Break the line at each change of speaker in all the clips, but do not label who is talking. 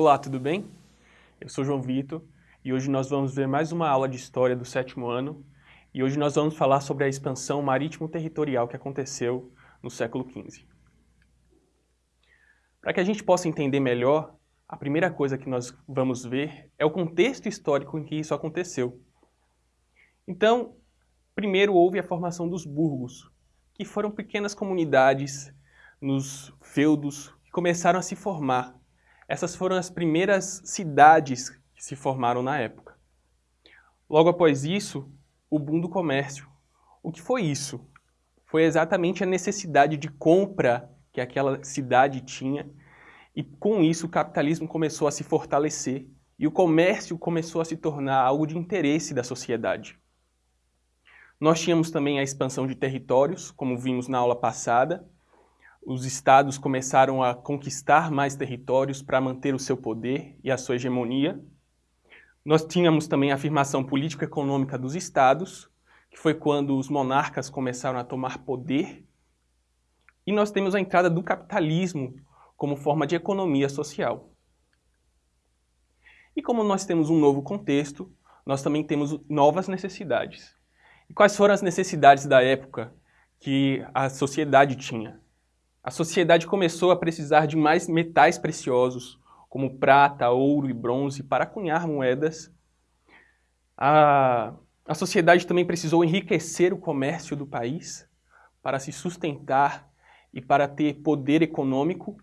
Olá, tudo bem? Eu sou João Vitor e hoje nós vamos ver mais uma aula de História do sétimo ano e hoje nós vamos falar sobre a expansão marítimo-territorial que aconteceu no século XV. Para que a gente possa entender melhor, a primeira coisa que nós vamos ver é o contexto histórico em que isso aconteceu. Então, primeiro houve a formação dos burgos, que foram pequenas comunidades nos feudos que começaram a se formar essas foram as primeiras cidades que se formaram na época. Logo após isso, o boom do comércio. O que foi isso? Foi exatamente a necessidade de compra que aquela cidade tinha e com isso o capitalismo começou a se fortalecer e o comércio começou a se tornar algo de interesse da sociedade. Nós tínhamos também a expansão de territórios, como vimos na aula passada, os estados começaram a conquistar mais territórios para manter o seu poder e a sua hegemonia. Nós tínhamos também a afirmação político-econômica dos estados, que foi quando os monarcas começaram a tomar poder. E nós temos a entrada do capitalismo como forma de economia social. E como nós temos um novo contexto, nós também temos novas necessidades. E quais foram as necessidades da época que a sociedade tinha? A sociedade começou a precisar de mais metais preciosos, como prata, ouro e bronze, para cunhar moedas. A, a sociedade também precisou enriquecer o comércio do país para se sustentar e para ter poder econômico.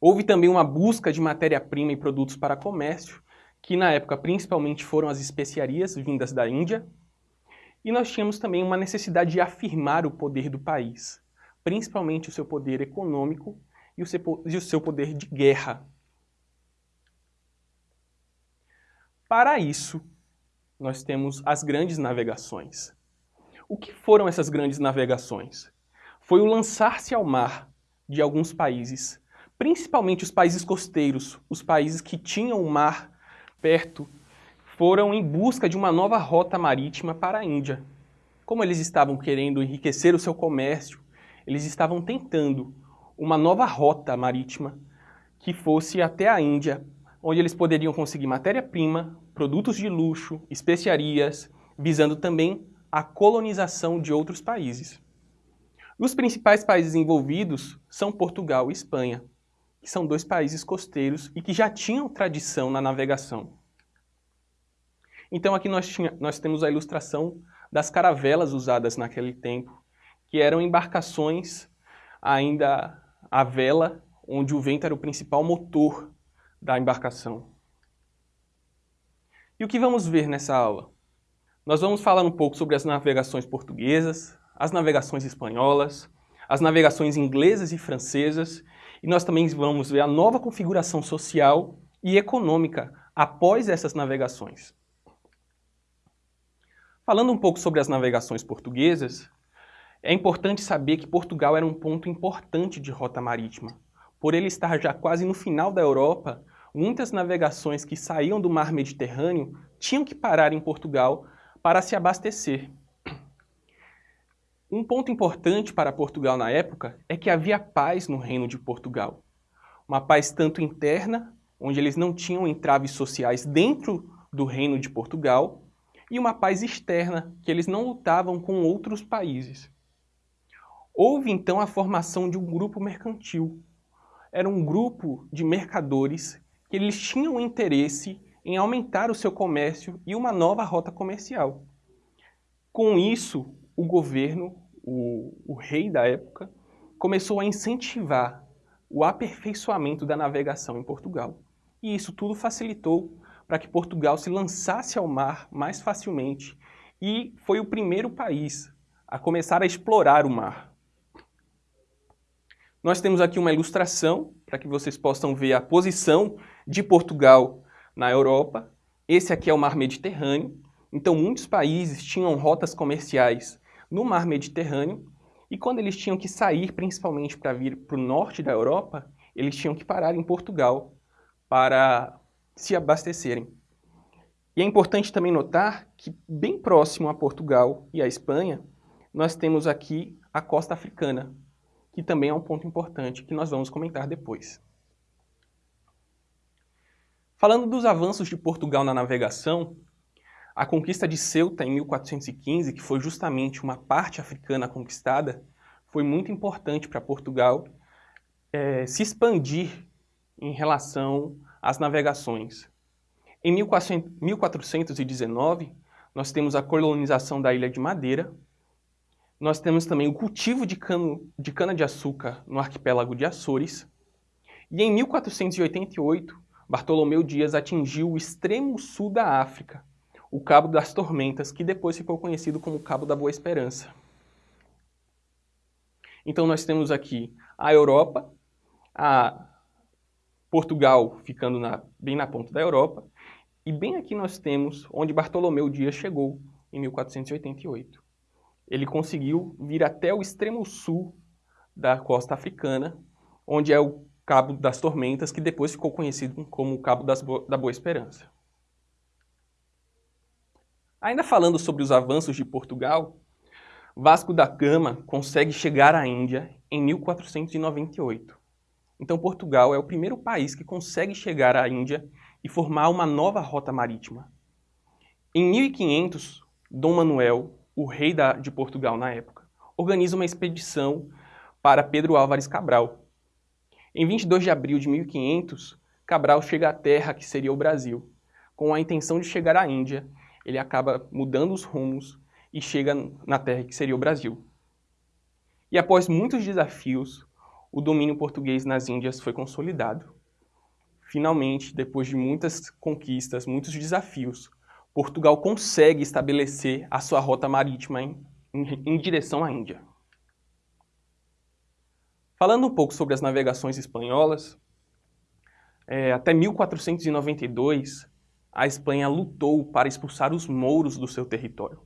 Houve também uma busca de matéria-prima e produtos para comércio, que na época principalmente foram as especiarias vindas da Índia. E nós tínhamos também uma necessidade de afirmar o poder do país principalmente o seu poder econômico e o seu, e o seu poder de guerra. Para isso, nós temos as grandes navegações. O que foram essas grandes navegações? Foi o lançar-se ao mar de alguns países, principalmente os países costeiros, os países que tinham o mar perto, foram em busca de uma nova rota marítima para a Índia. Como eles estavam querendo enriquecer o seu comércio, eles estavam tentando uma nova rota marítima que fosse até a Índia, onde eles poderiam conseguir matéria-prima, produtos de luxo, especiarias, visando também a colonização de outros países. Os principais países envolvidos são Portugal e Espanha, que são dois países costeiros e que já tinham tradição na navegação. Então aqui nós, tinha, nós temos a ilustração das caravelas usadas naquele tempo, que eram embarcações ainda à vela, onde o vento era o principal motor da embarcação. E o que vamos ver nessa aula? Nós vamos falar um pouco sobre as navegações portuguesas, as navegações espanholas, as navegações inglesas e francesas, e nós também vamos ver a nova configuração social e econômica após essas navegações. Falando um pouco sobre as navegações portuguesas, é importante saber que Portugal era um ponto importante de rota marítima. Por ele estar já quase no final da Europa, muitas navegações que saíam do mar Mediterrâneo tinham que parar em Portugal para se abastecer. Um ponto importante para Portugal na época é que havia paz no reino de Portugal. Uma paz tanto interna, onde eles não tinham entraves sociais dentro do reino de Portugal, e uma paz externa, que eles não lutavam com outros países. Houve então a formação de um grupo mercantil. Era um grupo de mercadores que eles tinham interesse em aumentar o seu comércio e uma nova rota comercial. Com isso, o governo, o, o rei da época, começou a incentivar o aperfeiçoamento da navegação em Portugal. E isso tudo facilitou para que Portugal se lançasse ao mar mais facilmente e foi o primeiro país a começar a explorar o mar. Nós temos aqui uma ilustração para que vocês possam ver a posição de Portugal na Europa. Esse aqui é o Mar Mediterrâneo. Então, muitos países tinham rotas comerciais no Mar Mediterrâneo e quando eles tinham que sair, principalmente para vir para o norte da Europa, eles tinham que parar em Portugal para se abastecerem. E é importante também notar que bem próximo a Portugal e a Espanha, nós temos aqui a costa africana, que também é um ponto importante que nós vamos comentar depois. Falando dos avanços de Portugal na navegação, a conquista de Ceuta em 1415, que foi justamente uma parte africana conquistada, foi muito importante para Portugal é, se expandir em relação às navegações. Em 1419, nós temos a colonização da Ilha de Madeira, nós temos também o cultivo de, cano, de cana-de-açúcar no arquipélago de Açores, e em 1488, Bartolomeu Dias atingiu o extremo sul da África, o Cabo das Tormentas, que depois ficou conhecido como Cabo da Boa Esperança. Então nós temos aqui a Europa, a Portugal ficando na, bem na ponta da Europa, e bem aqui nós temos onde Bartolomeu Dias chegou em 1488. Ele conseguiu vir até o extremo sul da costa africana, onde é o Cabo das Tormentas, que depois ficou conhecido como o Cabo Bo da Boa Esperança. Ainda falando sobre os avanços de Portugal, Vasco da Gama consegue chegar à Índia em 1498. Então Portugal é o primeiro país que consegue chegar à Índia e formar uma nova rota marítima. Em 1500, Dom Manuel, o rei da, de Portugal na época, organiza uma expedição para Pedro Álvares Cabral. Em 22 de abril de 1500, Cabral chega à terra que seria o Brasil. Com a intenção de chegar à Índia, ele acaba mudando os rumos e chega na terra que seria o Brasil. E após muitos desafios, o domínio português nas Índias foi consolidado. Finalmente, depois de muitas conquistas, muitos desafios, Portugal consegue estabelecer a sua rota marítima em, em, em direção à Índia. Falando um pouco sobre as navegações espanholas, é, até 1492, a Espanha lutou para expulsar os mouros do seu território.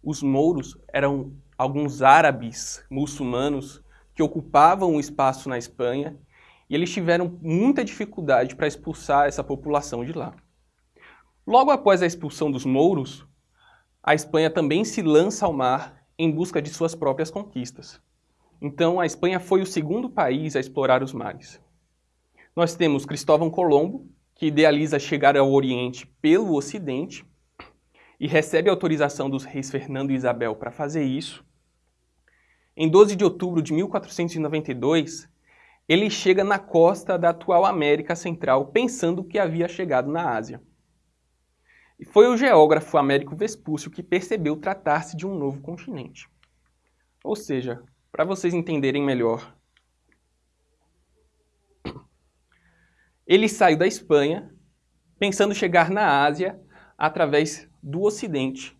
Os mouros eram alguns árabes muçulmanos que ocupavam o espaço na Espanha e eles tiveram muita dificuldade para expulsar essa população de lá. Logo após a expulsão dos mouros, a Espanha também se lança ao mar em busca de suas próprias conquistas. Então, a Espanha foi o segundo país a explorar os mares. Nós temos Cristóvão Colombo, que idealiza chegar ao Oriente pelo Ocidente e recebe autorização dos reis Fernando e Isabel para fazer isso. Em 12 de outubro de 1492, ele chega na costa da atual América Central, pensando que havia chegado na Ásia. E foi o geógrafo Américo Vespúcio que percebeu tratar-se de um novo continente. Ou seja, para vocês entenderem melhor, ele saiu da Espanha pensando chegar na Ásia através do Ocidente.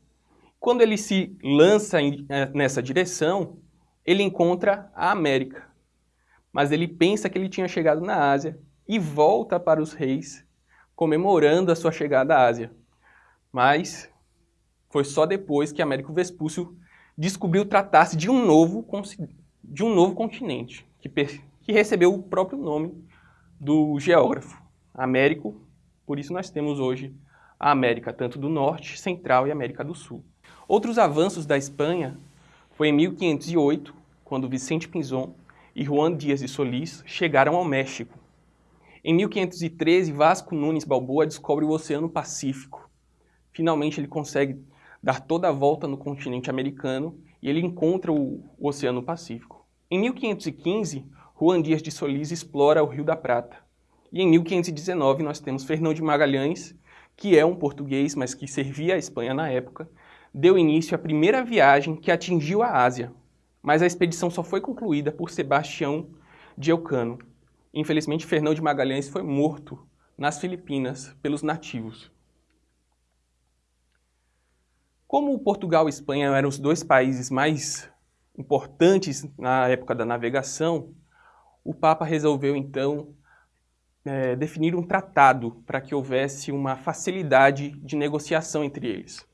Quando ele se lança eh, nessa direção, ele encontra a América mas ele pensa que ele tinha chegado na Ásia e volta para os reis comemorando a sua chegada à Ásia. Mas foi só depois que Américo Vespúcio descobriu tratar-se de um novo de um novo continente, que, que recebeu o próprio nome do geógrafo, Américo, por isso nós temos hoje a América, tanto do Norte, Central e América do Sul. Outros avanços da Espanha foi em 1508, quando Vicente Pinzón e Juan Dias de Solís chegaram ao México. Em 1513, Vasco Nunes Balboa descobre o Oceano Pacífico. Finalmente ele consegue dar toda a volta no continente americano e ele encontra o Oceano Pacífico. Em 1515, Juan Dias de Solís explora o Rio da Prata. E em 1519 nós temos Fernão de Magalhães, que é um português, mas que servia a Espanha na época, deu início à primeira viagem que atingiu a Ásia, mas a expedição só foi concluída por Sebastião de Elcano. Infelizmente, Fernão de Magalhães foi morto nas Filipinas pelos nativos. Como Portugal e Espanha eram os dois países mais importantes na época da navegação, o Papa resolveu então é, definir um tratado para que houvesse uma facilidade de negociação entre eles.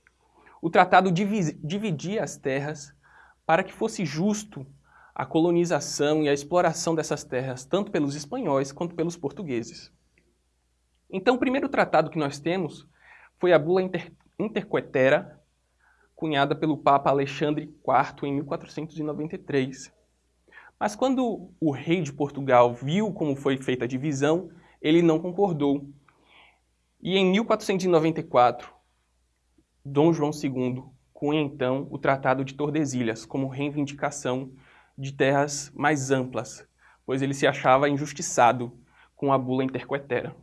O tratado dividia as terras para que fosse justo a colonização e a exploração dessas terras, tanto pelos espanhóis quanto pelos portugueses. Então, o primeiro tratado que nós temos foi a Bula Inter Interquetera, cunhada pelo Papa Alexandre IV em 1493. Mas quando o rei de Portugal viu como foi feita a divisão, ele não concordou. E em 1494, Dom João II cunha então o Tratado de Tordesilhas como reivindicação de terras mais amplas, pois ele se achava injustiçado com a bula interquetera.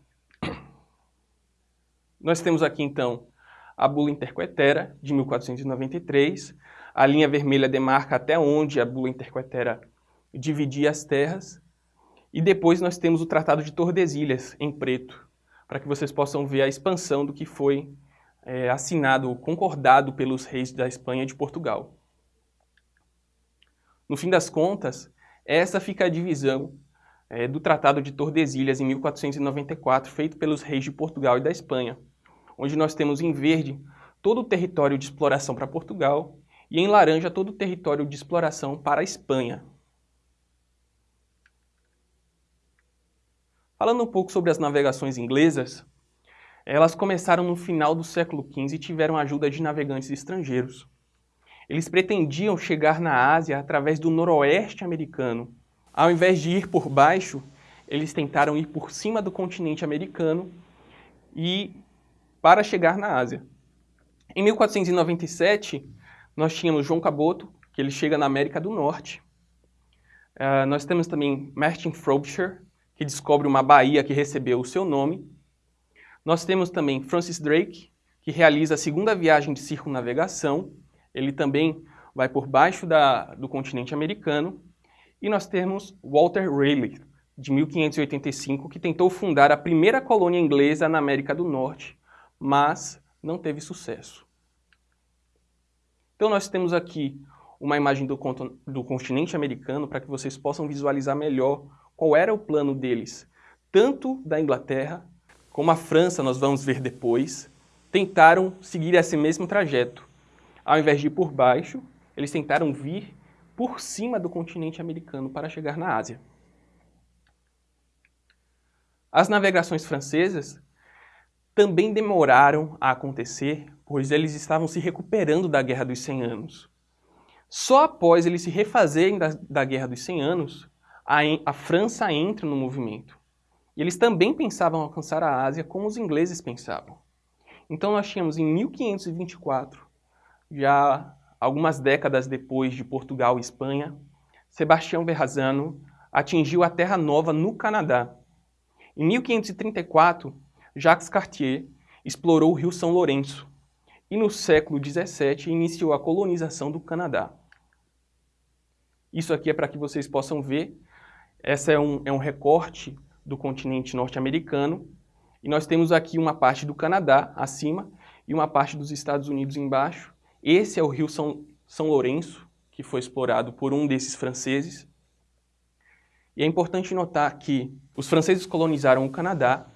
Nós temos aqui então a bula interquetera de 1493, a linha vermelha demarca até onde a bula interquetera dividia as terras, e depois nós temos o Tratado de Tordesilhas em preto, para que vocês possam ver a expansão do que foi é, assinado, concordado pelos reis da Espanha e de Portugal. No fim das contas, essa fica a divisão é, do Tratado de Tordesilhas em 1494, feito pelos reis de Portugal e da Espanha, onde nós temos em verde todo o território de exploração para Portugal e em laranja todo o território de exploração para a Espanha. Falando um pouco sobre as navegações inglesas, elas começaram no final do século XV e tiveram ajuda de navegantes estrangeiros. Eles pretendiam chegar na Ásia através do noroeste americano. Ao invés de ir por baixo, eles tentaram ir por cima do continente americano e para chegar na Ásia. Em 1497, nós tínhamos João Caboto, que ele chega na América do Norte. Uh, nós temos também Martin Frobisher, que descobre uma baía que recebeu o seu nome. Nós temos também Francis Drake, que realiza a segunda viagem de circunnavegação. Ele também vai por baixo da, do continente americano. E nós temos Walter Raleigh, de 1585, que tentou fundar a primeira colônia inglesa na América do Norte, mas não teve sucesso. Então nós temos aqui uma imagem do, do continente americano para que vocês possam visualizar melhor qual era o plano deles, tanto da Inglaterra como a França, nós vamos ver depois, tentaram seguir esse mesmo trajeto. Ao invés de ir por baixo, eles tentaram vir por cima do continente americano para chegar na Ásia. As navegações francesas também demoraram a acontecer, pois eles estavam se recuperando da Guerra dos 100 Anos. Só após eles se refazerem da, da Guerra dos 100 Anos, a, a França entra no movimento. E eles também pensavam alcançar a Ásia como os ingleses pensavam. Então nós tínhamos em 1524, já algumas décadas depois de Portugal e Espanha, Sebastião Verrazano atingiu a Terra Nova no Canadá. Em 1534, Jacques Cartier explorou o rio São Lourenço e no século XVII iniciou a colonização do Canadá. Isso aqui é para que vocês possam ver. Essa é um, é um recorte do continente norte-americano. E nós temos aqui uma parte do Canadá acima e uma parte dos Estados Unidos embaixo. Esse é o rio São, São Lourenço, que foi explorado por um desses franceses. E é importante notar que os franceses colonizaram o Canadá,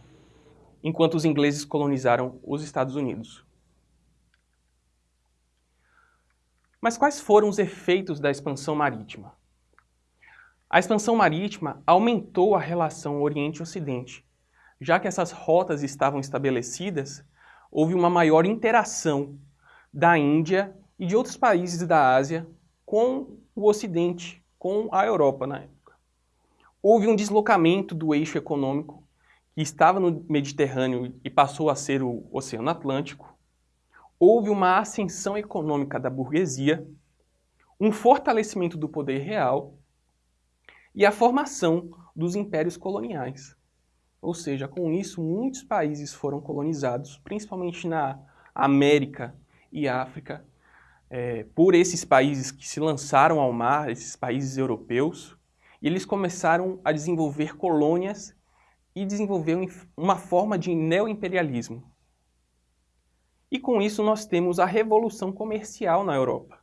enquanto os ingleses colonizaram os Estados Unidos. Mas quais foram os efeitos da expansão marítima? A expansão marítima aumentou a relação Oriente-Ocidente. Já que essas rotas estavam estabelecidas, houve uma maior interação da Índia e de outros países da Ásia com o Ocidente, com a Europa na época. Houve um deslocamento do eixo econômico que estava no Mediterrâneo e passou a ser o Oceano Atlântico. Houve uma ascensão econômica da burguesia, um fortalecimento do poder real e a formação dos impérios coloniais. Ou seja, com isso, muitos países foram colonizados, principalmente na América e África, é, por esses países que se lançaram ao mar, esses países europeus, e eles começaram a desenvolver colônias e desenvolver uma forma de neoimperialismo. E com isso nós temos a revolução comercial na Europa.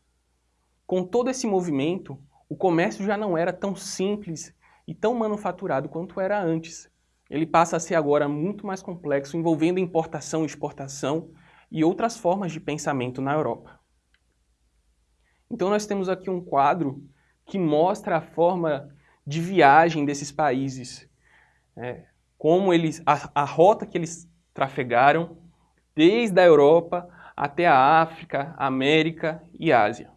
Com todo esse movimento, o comércio já não era tão simples e tão manufaturado quanto era antes. Ele passa a ser agora muito mais complexo, envolvendo importação, exportação e outras formas de pensamento na Europa. Então nós temos aqui um quadro que mostra a forma de viagem desses países, é, como eles, a, a rota que eles trafegaram desde a Europa até a África, América e Ásia.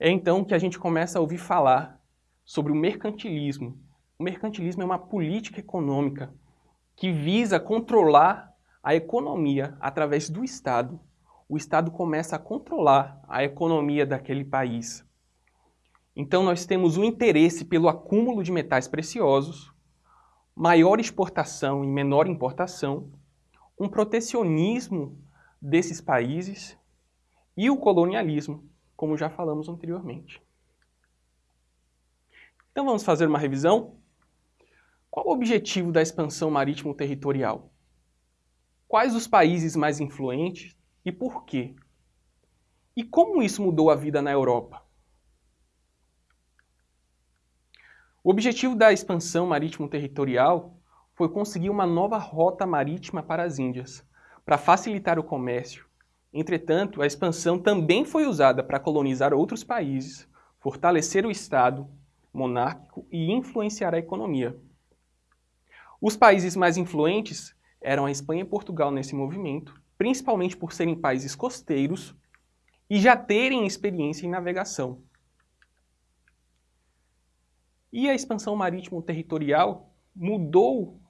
É então que a gente começa a ouvir falar sobre o mercantilismo, O mercantilismo é uma política econômica que visa controlar a economia através do Estado. O Estado começa a controlar a economia daquele país. Então nós temos o interesse pelo acúmulo de metais preciosos, maior exportação e menor importação, um protecionismo desses países e o colonialismo, como já falamos anteriormente. Então vamos fazer uma revisão? Qual o objetivo da expansão marítimo-territorial? Quais os países mais influentes e por quê? E como isso mudou a vida na Europa? O objetivo da expansão marítimo-territorial foi conseguir uma nova rota marítima para as Índias, para facilitar o comércio. Entretanto, a expansão também foi usada para colonizar outros países, fortalecer o Estado monárquico e influenciar a economia. Os países mais influentes eram a Espanha e Portugal nesse movimento, principalmente por serem países costeiros e já terem experiência em navegação. E a expansão marítimo-territorial mudou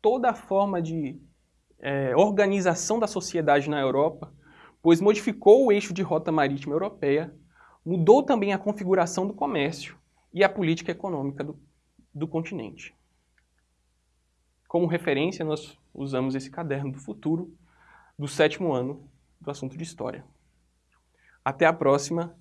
toda a forma de é, organização da sociedade na Europa, pois modificou o eixo de rota marítima europeia, mudou também a configuração do comércio e a política econômica do, do continente. Como referência, nós usamos esse caderno do futuro do sétimo ano do assunto de História. Até a próxima